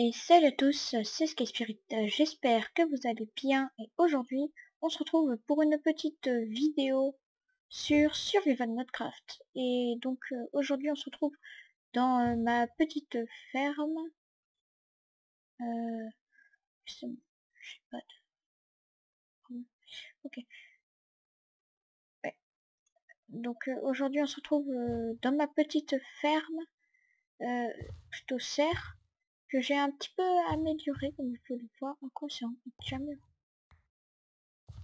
Et salut à tous, c'est Sky Spirit, j'espère que vous allez bien et aujourd'hui on se retrouve pour une petite vidéo sur Survival Minecraft. Et donc euh, aujourd'hui on se retrouve dans euh, ma petite ferme. Euh, pas Ok. Donc aujourd'hui on se retrouve dans ma petite ferme, plutôt serre que j'ai un petit peu amélioré, comme vous pouvez le voir. En quoi c'est jamais.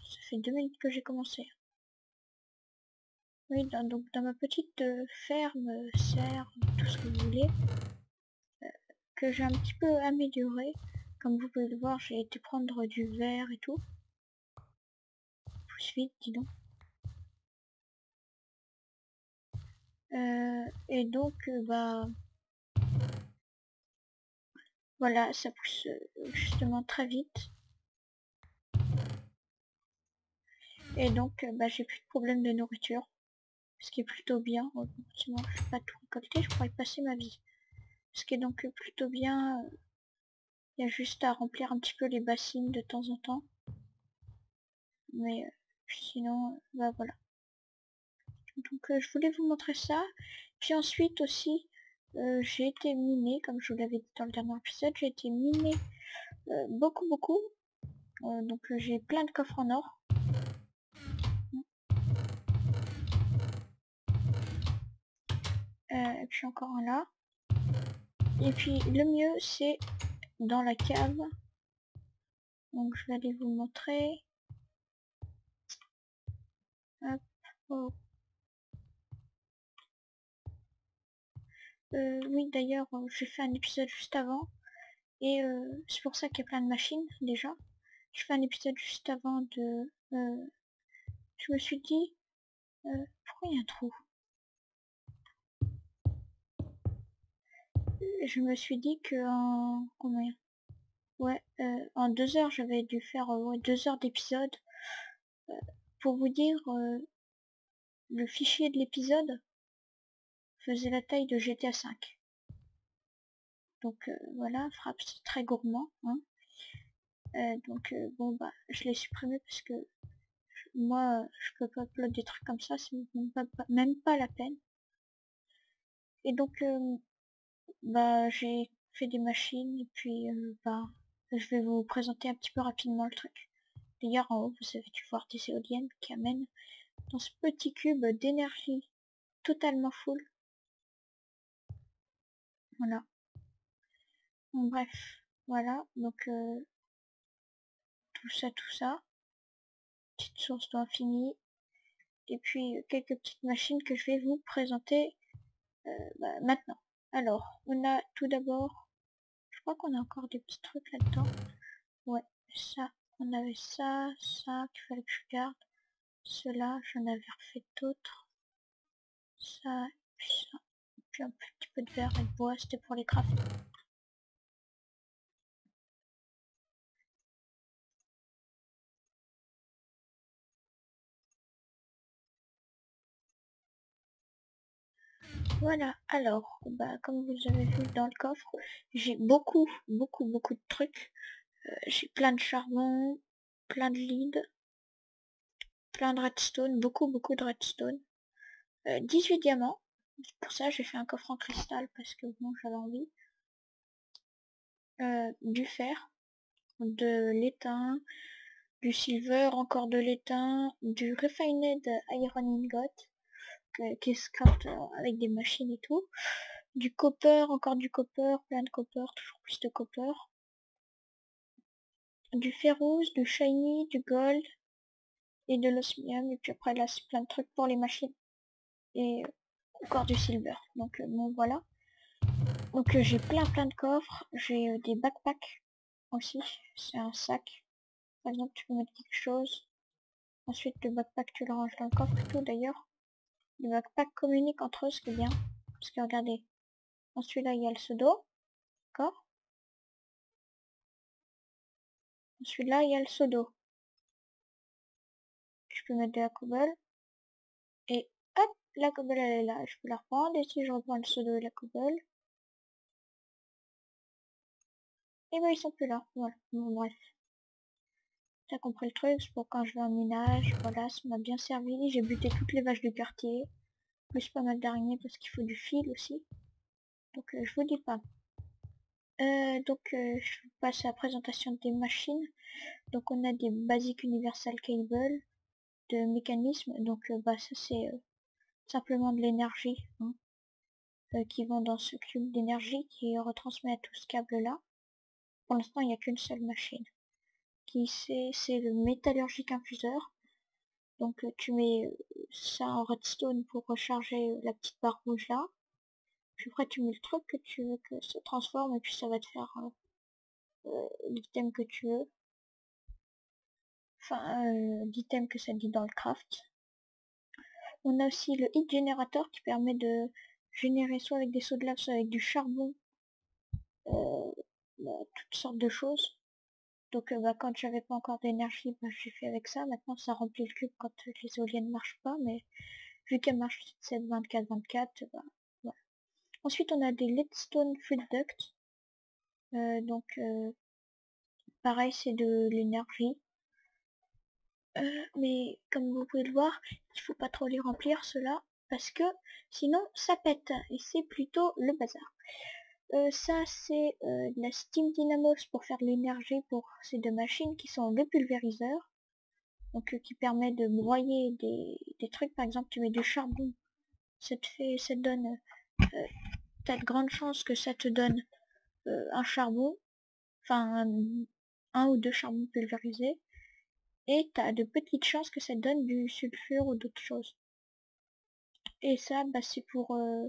Ça fait deux minutes que j'ai commencé. Oui, donc dans ma petite euh, ferme, serre, tout ce que vous voulez, euh, que j'ai un petit peu amélioré. Comme vous pouvez le voir, j'ai été prendre du verre et tout. Pousse vite, dis donc. Euh, et donc, bah, voilà, ça pousse euh, justement très vite. Et donc, euh, bah, j'ai plus de problème de nourriture. Ce qui est plutôt bien. Sinon, je ne pas tout récolter, je pourrais passer ma vie. Ce qui est donc plutôt bien. Euh, il y a juste à remplir un petit peu les bassines de temps en temps. Mais sinon, bah voilà. Donc je voulais vous montrer ça. Puis ensuite aussi, euh, j'ai été miné, comme je vous l'avais dit dans le dernier épisode, j'ai été miné euh, beaucoup beaucoup. Euh, donc j'ai plein de coffres en or. et puis encore un là. Et puis le mieux c'est dans la cave. Donc je vais aller vous montrer. Euh, oui, d'ailleurs, euh, j'ai fait un épisode juste avant. Et euh, c'est pour ça qu'il y a plein de machines, déjà. Je fais un épisode juste avant de... je me suis dit... pourquoi il y a un trou? Je me suis dit que en... Combien Ouais, en deux heures, j'avais dû faire deux heures d'épisode. pour vous dire, le fichier de l'épisode, faisait la taille de GTA 5. Donc euh, voilà, frappe très gourmand. Hein. Euh, donc euh, bon bah je l'ai supprimé parce que moi je peux pas upload des trucs comme ça, c'est même pas, la peine. Et donc bah j'ai fait des machines et puis bah je vais vous présenter un petit peu rapidement le truc. D'ailleurs en haut vous avez dû voir des éoliennes qui amènent dans ce petit cube d'énergie totalement full bref, voilà, donc euh, tout ça, tout ça. Petite source d'infini. Et puis quelques petites machines que je vais vous présenter euh, bah, maintenant. Alors, on a tout d'abord, je crois qu'on a encore des petits trucs là-dedans. Ouais, ça, on avait ça, ça qu'il fallait que je garde. Cela, j'en avais refait d'autres. Ça, puis ça un petit peu de verre et de bois, c'était pour les crafts. Voilà, alors, bah, comme vous avez vu dans le coffre, j'ai beaucoup, beaucoup, beaucoup de trucs. Euh, j'ai plein de charbon, plein de lead, plein de redstone, beaucoup, beaucoup de redstone. 18 euh, diamants, pour ça, j'ai fait un coffre en cristal parce que bon, j'avais envie. Euh, du fer, de l'étain, du silver, encore de l'étain, du refined iron ingot, qui se crafte euh, avec des machines et tout. Du copper, encore du copper, plein de copper, toujours plus de copper. Du ferrous, du shiny, du gold et de l'osmium. Et puis après là, c'est plein de trucs pour les machines. Et encore du silver. Donc euh, bon voilà. Donc euh, j'ai plein plein de coffres. J'ai euh, des backpacks aussi. C'est un sac. Par exemple tu peux mettre quelque chose. Ensuite le backpack tu le ranges dans le coffre tout d'ailleurs. Les backpacks communiquent entre eux ce qui est bien. Parce que regardez. Ensuite là il y a le pseudo. D'accord Ensuite là il y a le pseudo. Je peux mettre de la cobble. Et la cobble elle est là, je peux la reprendre et si je reprends le pseudo et la cobble, Et ben ils sont plus là. Voilà. Bon bref. T'as compris le truc, c'est pour quand je vais en minage. Voilà, ça m'a bien servi. J'ai buté toutes les vaches du quartier. Plus pas mal d'araignées parce qu'il faut du fil aussi. Donc euh, je vous dis pas. Euh, donc euh, je passe à la présentation des machines. Donc on a des Basic Universal Cable de mécanisme. Donc bah ça c'est simplement de l'énergie hein, qui vont dans ce cube d'énergie qui retransmet à tout ce câble là. Pour l'instant il n'y a qu'une seule machine. Qui c'est le métallurgique infuseur. Donc tu mets ça en redstone pour recharger la petite barre rouge là. Puis après tu mets le truc que tu veux que ça transforme et puis ça va te faire euh, l'item que tu veux. Enfin, euh, l'item que ça dit dans le craft. On a aussi le heat generator qui permet de générer soit avec des sauts de lave, soit avec du charbon, euh, bah, toutes sortes de choses. Donc bah, quand j'avais pas encore d'énergie, bah, j'ai fait avec ça. Maintenant ça remplit le cube quand les éoliennes marchent pas, mais vu qu'elles marchent 7, 24, 24, bah, Ensuite, on a des Leadstone Fluid Duct. Euh, donc, euh, pareil, c'est de l'énergie. Euh, mais comme vous pouvez le voir, il faut pas trop les remplir cela parce que sinon ça pète et c'est plutôt le bazar. ça c'est de la Steam Dynamos pour faire de l'énergie pour ces deux machines qui sont le pulvériseur donc qui permet de broyer des, des, trucs par exemple tu mets du charbon ça te fait ça te donne t'as de grandes chances que ça te donne euh, un charbon, enfin un, ou deux charbons pulvérisés, et t'as de petites chances que ça donne du sulfure ou d'autres choses. Et ça, bah, c'est pour euh,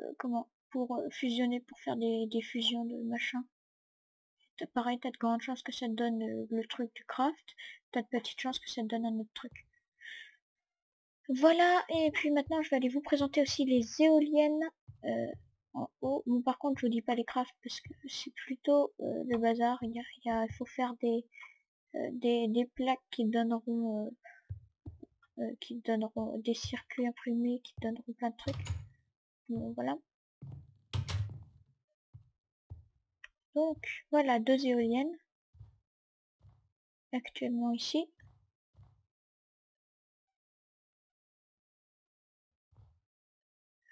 euh, comment Pour fusionner, pour faire des, fusions de machin. T'as pareil, t'as de grandes chances que ça donne le truc du craft, t'as de petites chances que ça donne un autre truc. Voilà, et puis maintenant je vais aller vous présenter aussi les éoliennes en haut. Bon, par contre, je vous dis pas les crafts parce que c'est plutôt euh, le bazar. Il, y a, il, faut faire des, euh, des, des, plaques qui donneront euh, qui donneront des circuits imprimés, qui donneront plein de trucs. Voilà. Donc, voilà, deux éoliennes. Actuellement ici.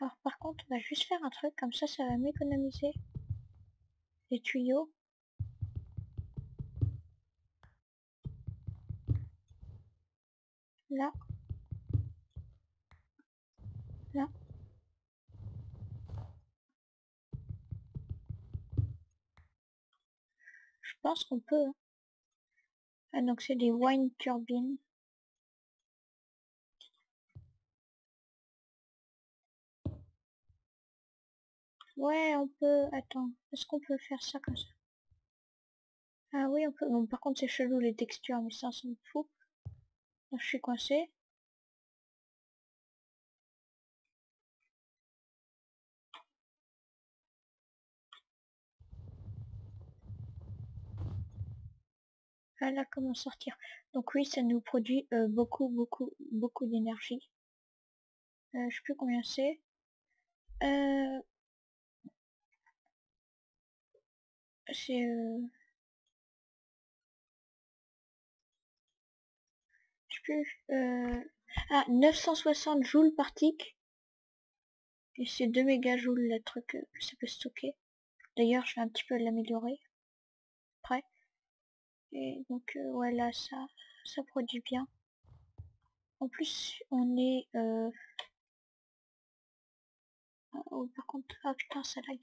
Alors par contre, on va juste faire un truc comme ça, ça va m'économiser les tuyaux. Là. Là. Je pense qu'on peut. Hein. Ah donc c'est des wine turbines. Ouais, on peut... Attends, est-ce qu'on peut faire ça comme ça? Ah oui, on peut... Bon, par contre, c'est chelou les textures, mais ça, ça me fout. Je suis coincé. Voilà comment sortir. Donc oui, ça nous produit euh, beaucoup, beaucoup, beaucoup d'énergie. Euh, je sais plus combien c'est. Euh, c'est plus euh... ah 960 joules par tick et c'est 2 mégajoules le truc que ça peut stocker. D'ailleurs je vais un petit peu l'améliorer après. Et donc euh, ouais là ça ça produit bien. En plus on est euh... Ah, oh, par contre ah putain ça lag.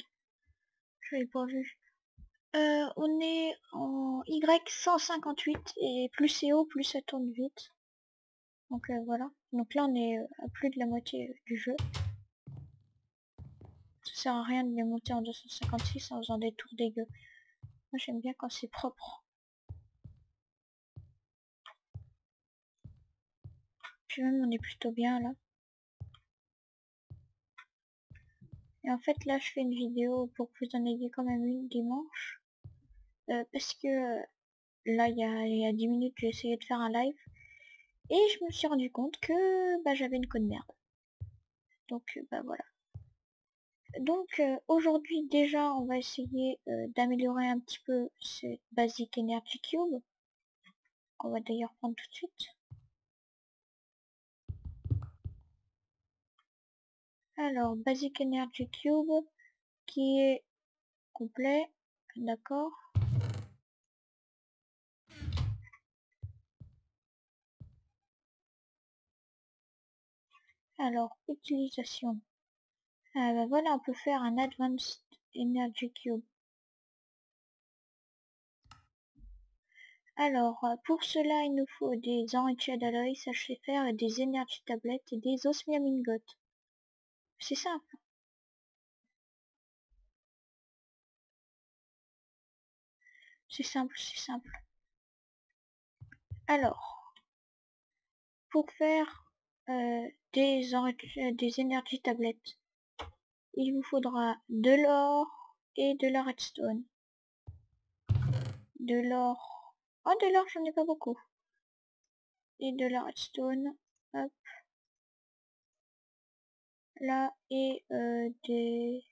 Je l'ai pas vu. Euh, on est en Y158 et plus c'est haut, plus ça tourne vite. Donc euh, voilà. Donc là on est euh, à plus de la moitié du jeu. Ça sert à rien de les monter en 256 en faisant des tours dégueux. Moi j'aime bien quand c'est propre. Puis même on est plutôt bien là. Et en fait là je fais une vidéo pour que vous en ayez quand même une dimanche. Euh, parce que là il y a, il y a 10 minutes j'ai essayé de faire un live et je me suis rendu compte que bah, j'avais une code merde donc bah voilà donc euh, aujourd'hui déjà on va essayer euh, d'améliorer un petit peu ce Basic Energy Cube. On va d'ailleurs prendre tout de suite. Alors Basic Energy Cube qui est complet, d'accord. Alors, utilisation. Ah bah voilà, on peut faire un Advanced Energy Cube. Alors, euh, pour cela, il nous faut des Enriched Alloys, HFR, et des Energy Tablets et des Osmium Ingots. C'est simple. C'est simple, c'est simple. Alors, pour faire euh, des, euh, des Energy Tablets, il vous faudra de l'or et de la redstone. De l'or. Oh, de l'or, j'en ai pas beaucoup. Et de la redstone. Hop. Là, et euh, des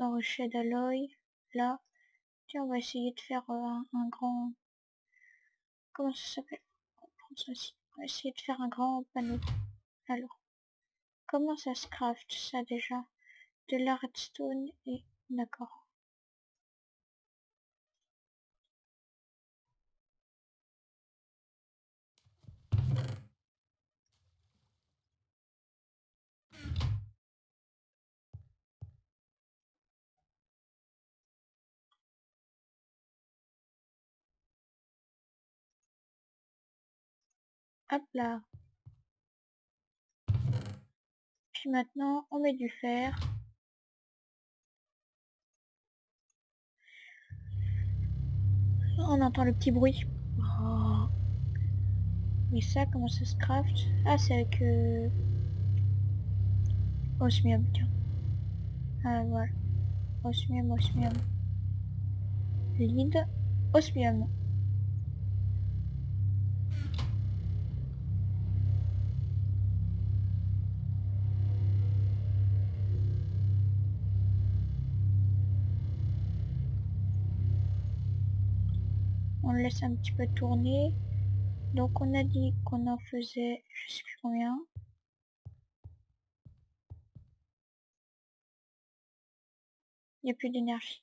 enrichis d'alloy. Là. Tiens, on va essayer de faire un, grand... Comment ça s'appelle? Essayer de faire un grand panneau. Alors. Comment ça se craft ça déjà? De la redstone et... D'accord. Hop là. Puis maintenant, on met du fer. On entend le petit bruit. Oh. Mais ça, comment ça se craft? Ah, c'est avec... Euh... Osmium, tiens. Ah, voilà. Osmium, osmium. Lead. Osmium. Laisse un petit peu tourner. Donc on a dit qu'on en faisait, je sais plus combien. Il n'y a plus d'énergie.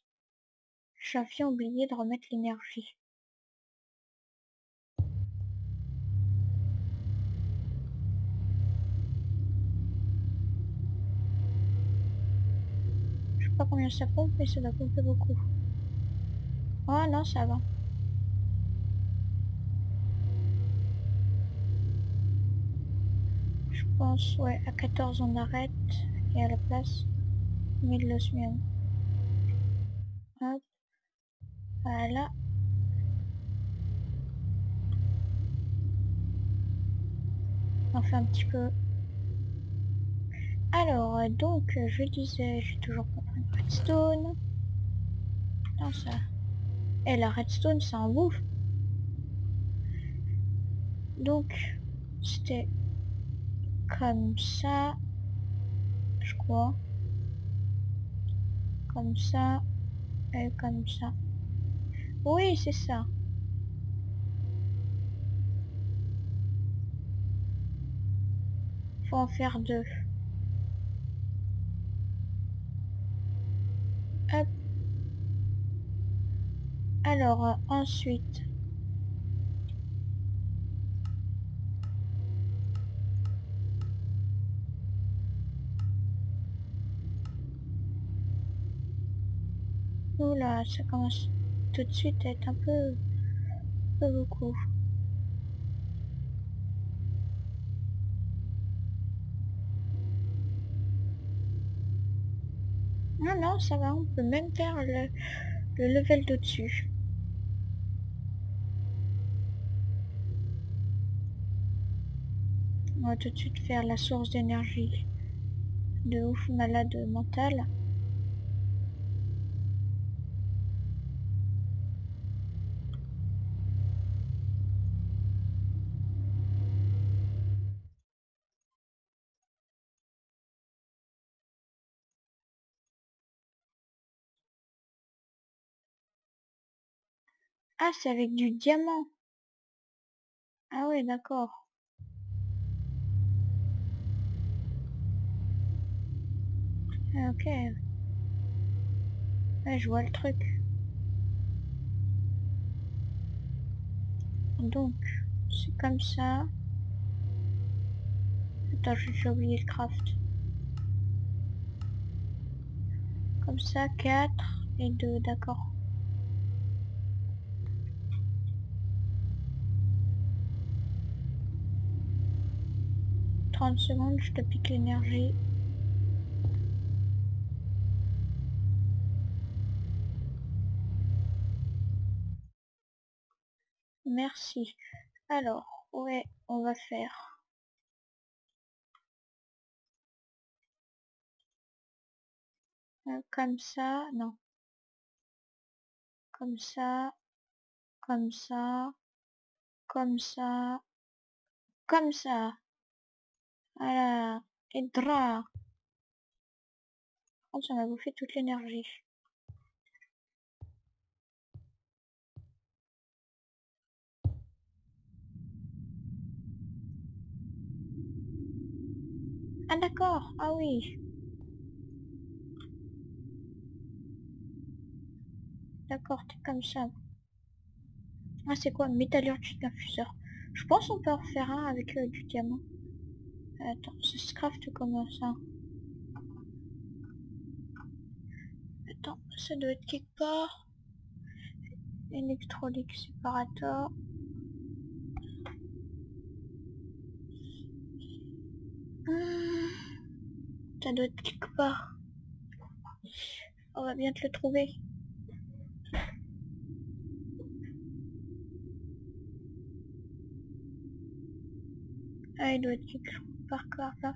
J'avais oublié de remettre l'énergie. Je sais pas combien ça pompe, mais ça doit pomper beaucoup. Oh non, ça va. Pense, ouais, à 14 on arrête et à la place on met de l'osmium. Hop. Voilà. On fait un petit peu. Alors, donc, je disais, j'ai toujours pas pris redstone. Non, ça... Et la redstone, ça en bouffe. Donc, c'était comme ça, je crois. Comme ça, et comme ça. Oui, c'est ça. Faut en faire deux. Hop. Alors, euh, ensuite, Oula, ça commence tout de suite à être un peu, peu beaucoup. Non, non, ça va, on peut même faire le, le level d'au-dessus. On va tout de suite faire la source d'énergie de ouf malade mental. Ah, c'est avec du diamant. Ah ouais, d'accord. Ah, ok. Je vois le truc. Donc, c'est comme ça. Attends, j'ai oublié le craft. Comme ça, 4 et 2, d'accord. « 30 secondes, je te pique l'énergie. Merci. Alors, ouais, on va faire. Euh, comme ça, non. Comme ça, comme ça, comme ça, comme ça. Voilà. Et drap. Oh, ça m'a bouffé toute l'énergie. Ah d'accord, ah oui. D'accord, t'es comme ça. Ah c'est quoi? Métallurgique infuseur. Je pense on peut en faire un avec euh, du diamant. Attends, ça se craft comment ça Attends, ça doit être quelque part. Électrolyque séparateur. Hmm. Ça doit être quelque part. On va bien te le trouver. Ah, il doit être quelque part là.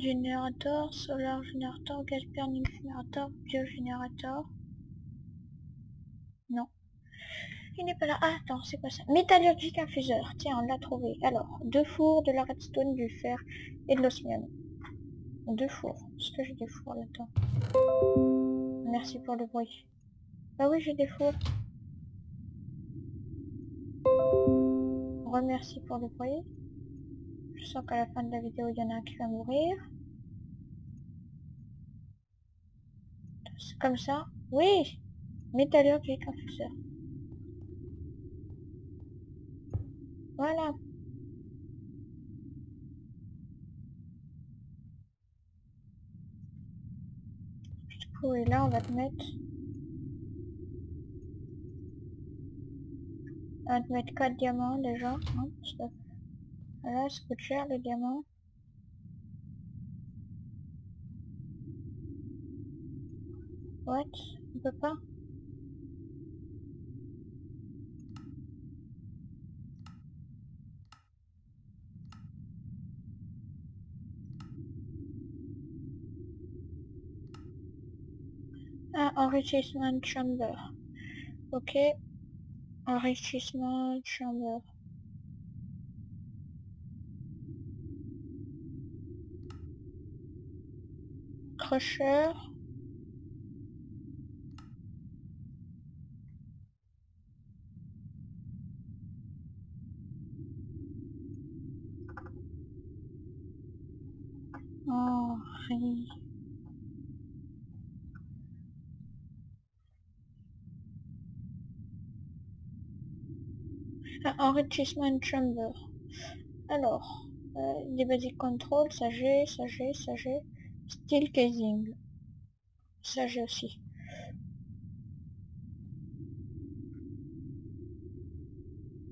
Générateur, solar générateur, gaz burning générateur, biogénérateur. Non. Il n'est pas là. Ah, attends, c'est quoi ça? Métallurgique infuseur. Tiens, on l'a trouvé. Alors, deux fours, de la redstone, du fer et de l'osmium. Deux fours. Est-ce que j'ai des fours là-dedans? Merci pour le bruit. Ah oui, j'ai des fours. Remercie pour le bruit. Je sens qu'à la fin de la vidéo, il y en a un qui va mourir. C'est comme ça. Oui Métallurgique infuseur. Voilà. Du coup, et là, on va te mettre... On va te mettre 4 diamants déjà. Hein. Voilà, ça coûte cher le diamant. What On peut pas Ah, enrichissement chamber. Ok. Enrichissement chamber. Crusher. Oh, rien. Enrichissement chamber. Alors, euh, des basic control, ça j'ai, ça j'ai, ça j'ai. Steel casing. Ça j'ai aussi.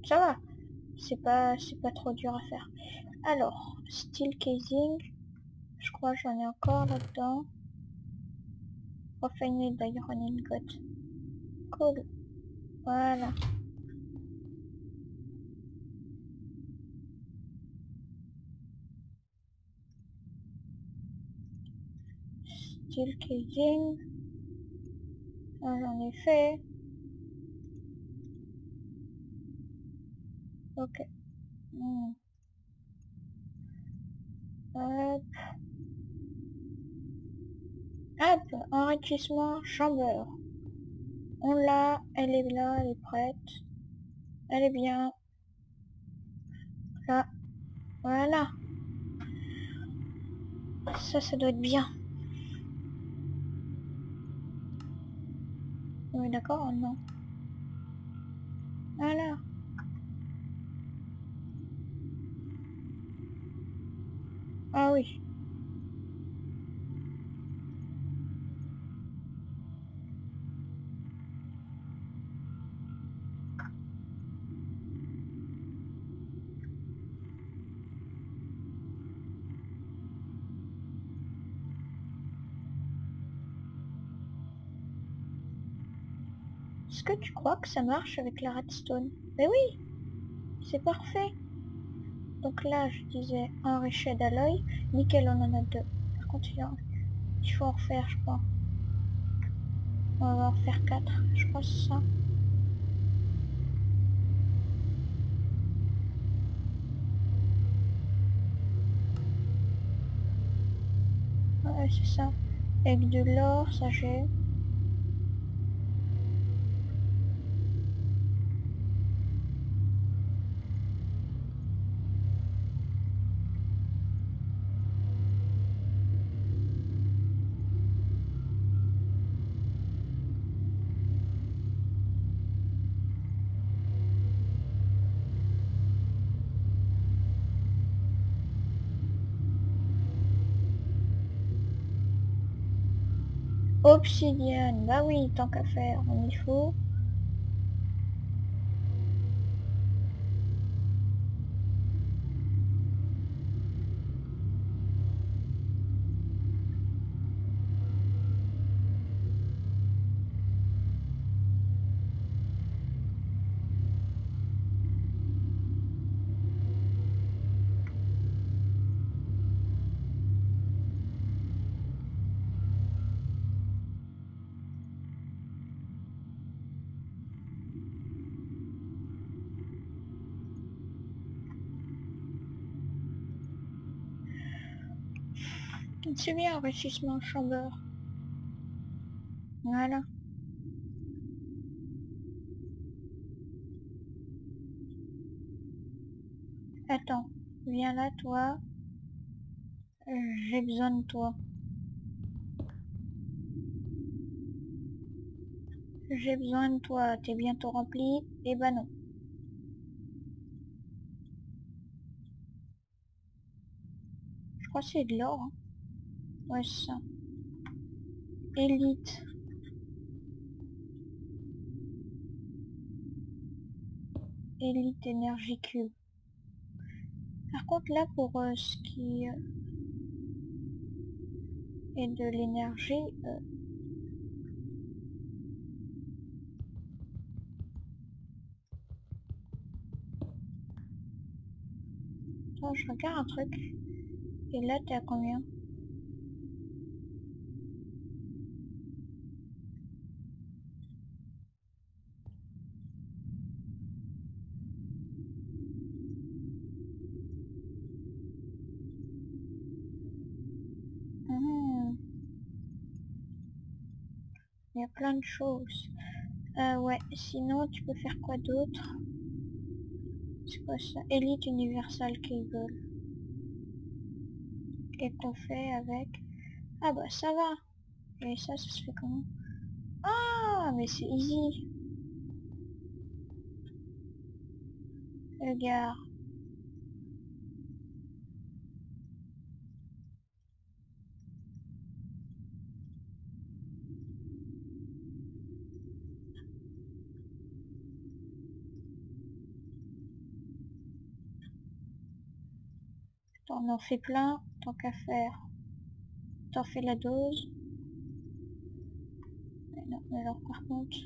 Ça va. C'est pas, c'est pas trop dur à faire. Alors, steel casing. Je crois j'en ai encore là-dedans. Refined iron ingot. Cool. Voilà. Style. J'en ai fait. Ok. Hmm. Hop. Hop, enrichissement chambre. On l'a, elle est là, elle est prête. Elle est bien. Là. Voilà. Ça, ça doit être bien. Oui, d'accord, non. Voilà. Ah oui. Est-ce que tu crois que ça marche avec la redstone? Mais oui C'est parfait Donc là, je disais enrichi d'alloy. Nickel, on en a deux. Par contre, il faut en refaire, je crois. On va en faire quatre. Je crois c'est ça. Ouais, c'est ça. Avec de l'or, ça j'ai. Obsidienne, bah oui, tant qu'à faire, on y faut. C'est bien, enrichissement chambeur. Voilà. Attends, viens là, toi. J'ai besoin de toi. J'ai besoin de toi, t'es bientôt rempli? Eh ben non. Je crois que c'est de l'or. Hein. Ouais, ça. Élite. Élite énergie cube. Par contre là pour euh, ce qui euh, est de l'énergie, euh, je regarde un truc. Et là, t'es à combien Il y a plein de choses. Euh, ouais, sinon tu peux faire quoi d'autre? C'est quoi ça? Elite Universal Cable. Et qu'on fait avec... Ah bah ça va Et ça, ça se fait comment? Ah, mais c'est easy Regarde. On en fait plein, tant qu'à faire. T'en fais la dose. Alors par contre...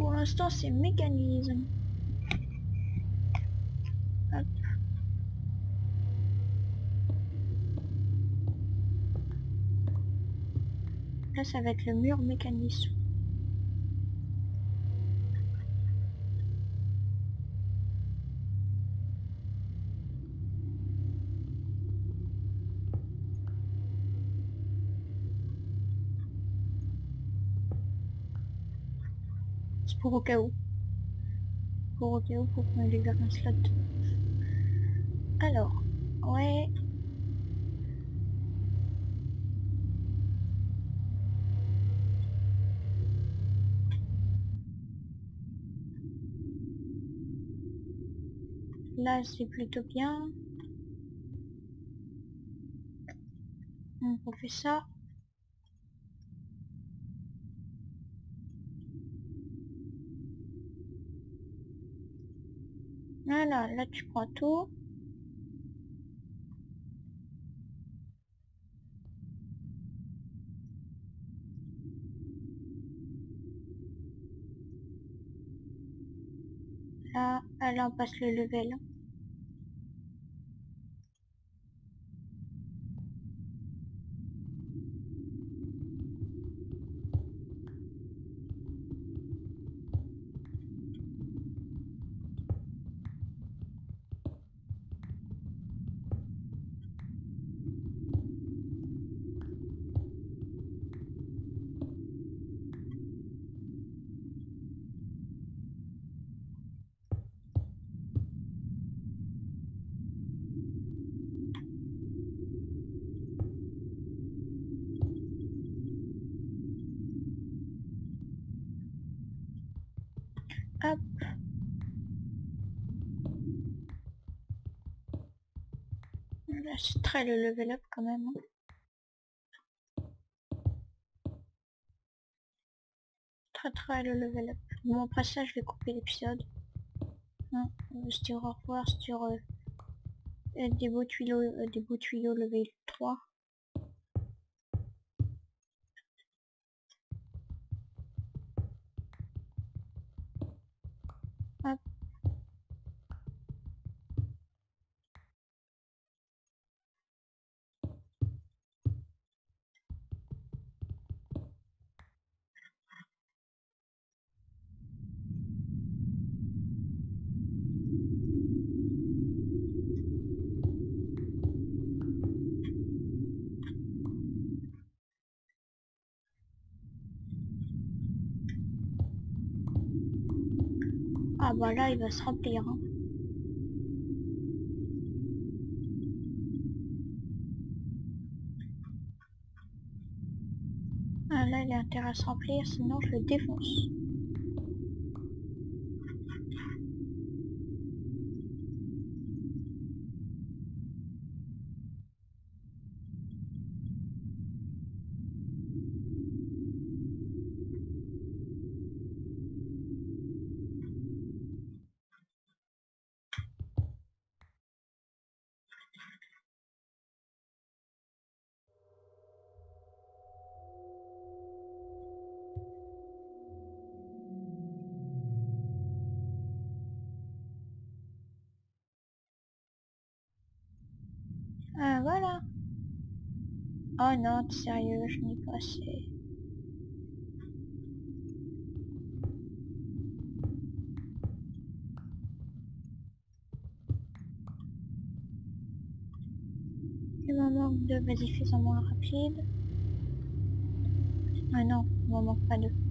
Pour l'instant, c'est mécanisme. Là, ça va être le mur mécanisme. Pour au cas où. Pour au cas où, pour qu'on libère un slot. Alors, ouais. Là, c'est plutôt bien. On fait ça. Voilà, là tu prends tout. Là, là on passe le level. C'est très le level up quand même. hein. Très très le level up. Bon après ça je vais couper l'épisode. Hein, se dire au revoir sur euh, euh, des beaux tuyaux, euh, des beaux tuyaux level 3. Ah bah là il va se remplir. hein. Ah là il a intérêt à se remplir sinon je le défonce. Ah voilà. Oh non, sérieux, je pas assez. Il m'en manque deux, vas-y fais-en moins rapide. Ah non, il m'en manque pas deux.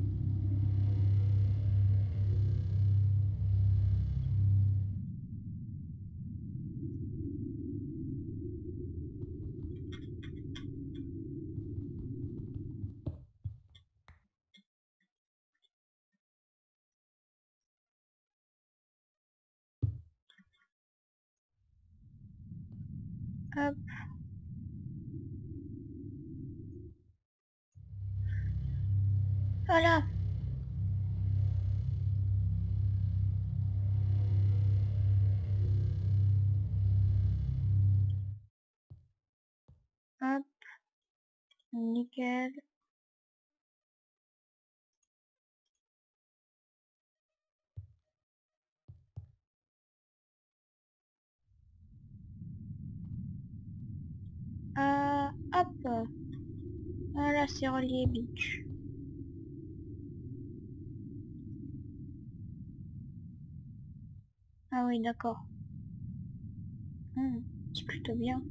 Hop. Nickel. Euh, hop. Voilà, c'est relié Beach. Ah oui, d'accord. Hmm, c'est plutôt bien.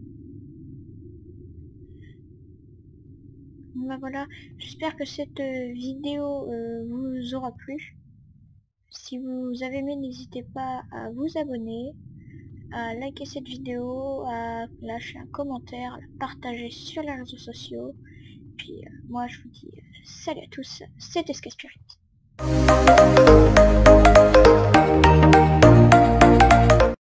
Bah voilà, j'espère que cette euh, vidéo euh, vous aura plu. Si vous avez aimé, n'hésitez pas à vous abonner, à liker cette vidéo, à lâcher un commentaire, à la partager sur les réseaux sociaux. Puis euh, moi je vous dis salut à tous, c'était Sky Spirit.